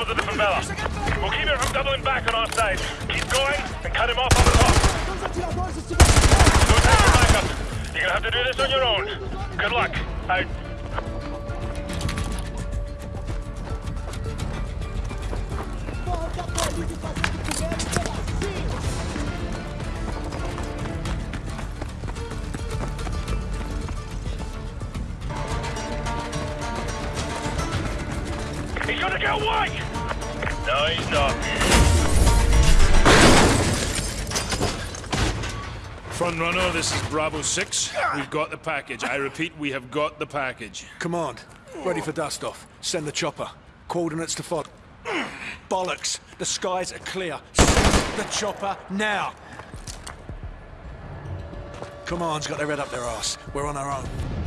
along the the. We'll keep him from doubling back on our side. Keep going and cut him off on the top. No time for backup. You're gonna have to do this on your own. Good luck. Out. He's gonna get away! No, he's not. Front runner, this is Bravo 6. We've got the package. I repeat, we have got the package. Command, ready for dust off. Send the chopper. Coordinates to fog. Bollocks! The skies are clear. Send the chopper now! Command's got their head up their ass. We're on our own.